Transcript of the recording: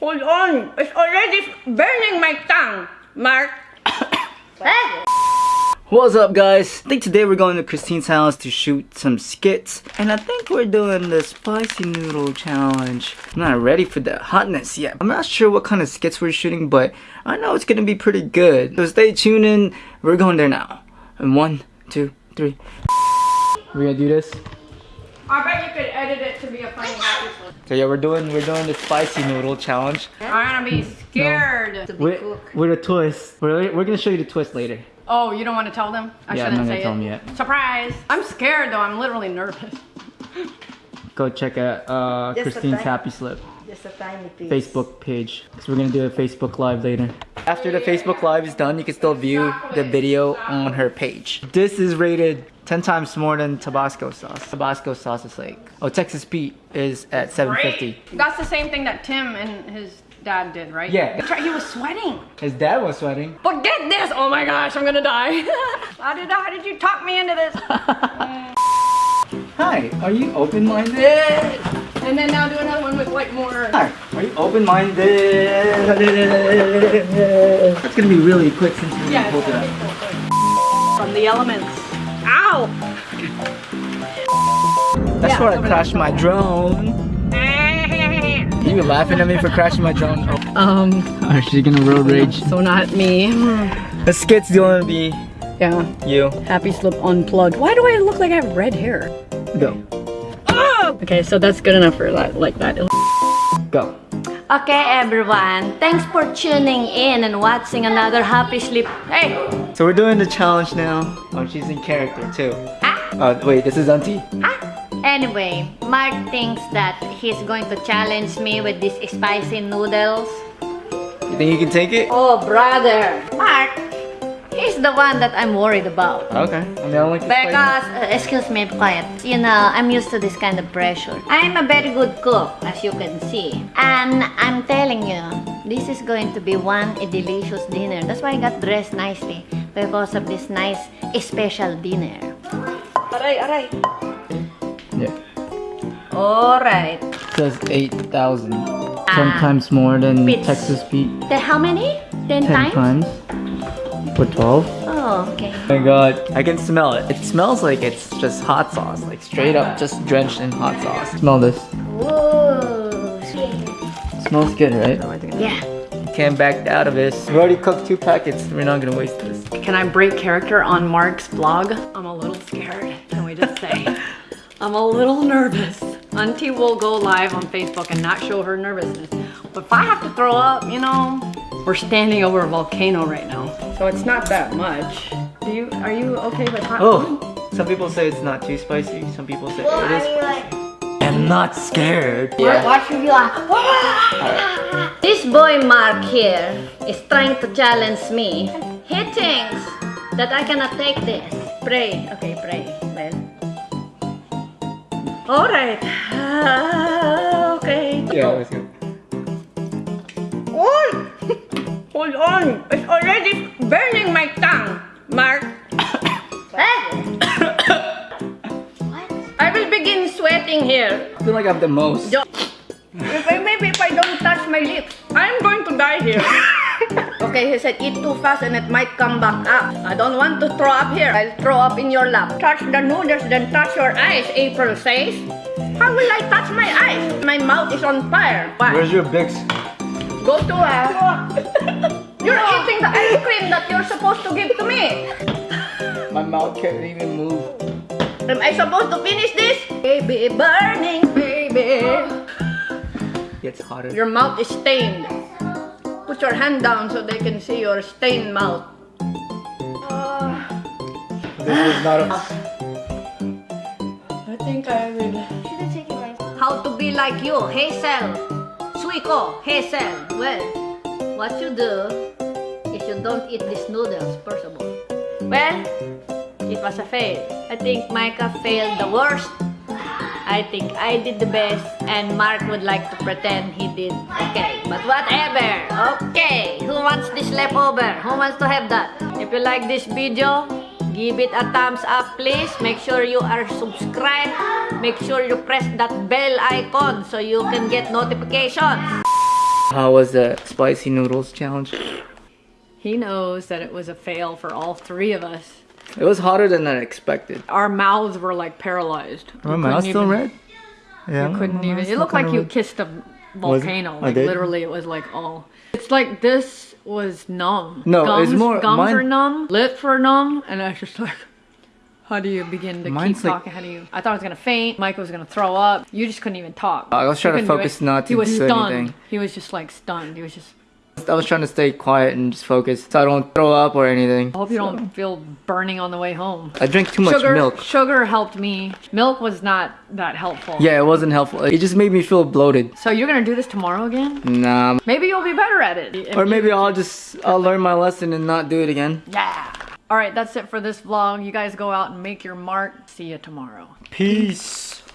Hold on. It's already burning my tongue, Mark. Eh? What's up guys? I think today we're going to Christine's house to shoot some skits and I think we're doing the spicy noodle challenge. I'm not ready for the hotness yet. I'm not sure what kind of skits we're shooting but I know it's gonna be pretty good. So stay tuned in. We're going there now. And one, two, three. We're gonna do this. I bet you could edit it to be a funny episode. So yeah, we're doing we're doing the spicy noodle challenge. I'm gonna be scared. to be With, cooked. with a twist. We're, we're gonna show you the twist later. Oh, you don't want to tell them? I Yeah, I'm shouldn't not gonna say tell it. them yet. Surprise! I'm scared though. I'm literally nervous. Go check out uh, Just Christine's Happy Slip. Just a tiny piece. Facebook page. So we're gonna do a Facebook Live later. After the Facebook Live is done, you can still view the video on her page. This is rated 10 times more than Tabasco sauce. Tabasco sauce is like, oh, Texas Pete is at 750. That's the same thing that Tim and his dad did, right? Yeah. That's right. He was sweating. His dad was sweating. But get this! Oh my gosh, I'm gonna die. how did how did you talk me into this? Hi, are you open-minded? And then now do another one with like more. Hi, are you open-minded? That's gonna be really quick since we Yeah, pulled it up. From the elements. Ow! That's Yeah, where I crashed my drone. You were laughing at me for crashing my drone. Oh, Um, oh she's gonna road rage. so not me. The skit's gonna be Yeah. you. Happy Slip Unplugged. Why do I look like I have red hair? Go. Oh! Okay, so that's good enough for that, like that. Go. Okay, everyone. Thanks for tuning in and watching another Happy Slip. Hey! So we're doing the challenge now. Oh, she's in character too. Ah! Oh, wait, this is Auntie. Ah! Anyway, Mark thinks that he's going to challenge me with these spicy noodles. You think you can take it? Oh, brother. Mark, he's the one that I'm worried about. Okay. I mean, don't like the spicy. Because, uh, excuse me, quiet. You know, I'm used to this kind of pressure. I'm a very good cook, as you can see. And I'm telling you, this is going to be one a delicious dinner. That's why I got dressed nicely. Because of this nice special dinner. Aray, aray. Yeah. Alright. It says 8,000. Sometimes more than Bits. Texas Pete. The how many? Ten, 10 times? times. For 12. Oh, okay. Oh my god. I can smell it. It smells like it's just hot sauce. Like straight up just drenched in hot sauce. Smell this. Whoa. Smells good, right? Yeah. Can't back out of this. We already cooked two packets. We're not gonna waste this. Can I break character on Mark's vlog? I'm a little scared, can we just say? I'm a little nervous. Auntie will go live on Facebook and not show her nervousness. But if I have to throw up, you know, we're standing over a volcano right now. So it's not that much. Do you, are you okay with hot food? Oh, some people say it's not too spicy. Some people say it is spicy. I'm not scared. Yeah. What should you like? This boy Mark here is trying to challenge me. He thinks that I cannot take this. Pray. Okay, pray. Well. Alright. Ah, okay. Yeah, let's go. Oi! Hold on! It's already burning my tongue, Mark. Hey. what? I will begin sweating here. I feel like I have the most. Yo- If I, maybe if I don't touch my lips, I'm going to die here. okay, he said eat too fast and it might come back up. I don't want to throw up here. I'll throw up in your lap. Touch the noodles, then touch your eyes, April says. How will I touch my eyes? My mouth is on fire. Why? Where's your Bix? Go to uh, You're eating the ice cream that you're supposed to give to me. My mouth can't even move. Am I supposed to finish this? Baby, burning, baby. It's hotter. Your mouth is stained. Put your hand down so they can see your stained mouth. This is not a. I think I will. How to be like you, Hazel. Suiko, Hazel. Well, what you do is you don't eat these noodles, first of all. Well, it was a fail. I think Micah failed the worst. I think I did the best, and Mark would like to pretend he did okay. But whatever, okay. Who wants this leftover? Who wants to have that? If you like this video, give it a thumbs up, please. Make sure you are subscribed. Make sure you press that bell icon so you can get notifications. How was the spicy noodles challenge? He knows that it was a fail for all three of us. It was hotter than I expected. Our mouths were like paralyzed. My We mouth's couldn't still even- red. Yeah, You couldn't even. mouth's It looked like you red. kissed a Was it? volcano. I Like did? literally, it was like all. It's like this was numb. No, gums, it's more- Gums mine- are numb. Lips are numb, and I was just like. How do you begin to Mine's keep like- talking? How do you? I thought I was gonna faint. Michael was gonna throw up. You just couldn't even talk. I was You trying to couldn't do focus it. He was stunned. anything. He was just like stunned. He was just. I was trying to stay quiet and just focus so I don't throw up or anything. I hope you don't feel burning on the way home. I drank too much sugar, milk. sugar helped me. Milk was not that helpful. Yeah, it wasn't helpful. It just made me feel bloated. So you're gonna do this tomorrow again? Nah. Maybe you'll be better at it. Or maybe I'll just I'll learn my lesson and not do it again. Yeah. All right, that's it for this vlog. You guys go out and make your mark. See you tomorrow. Peace. This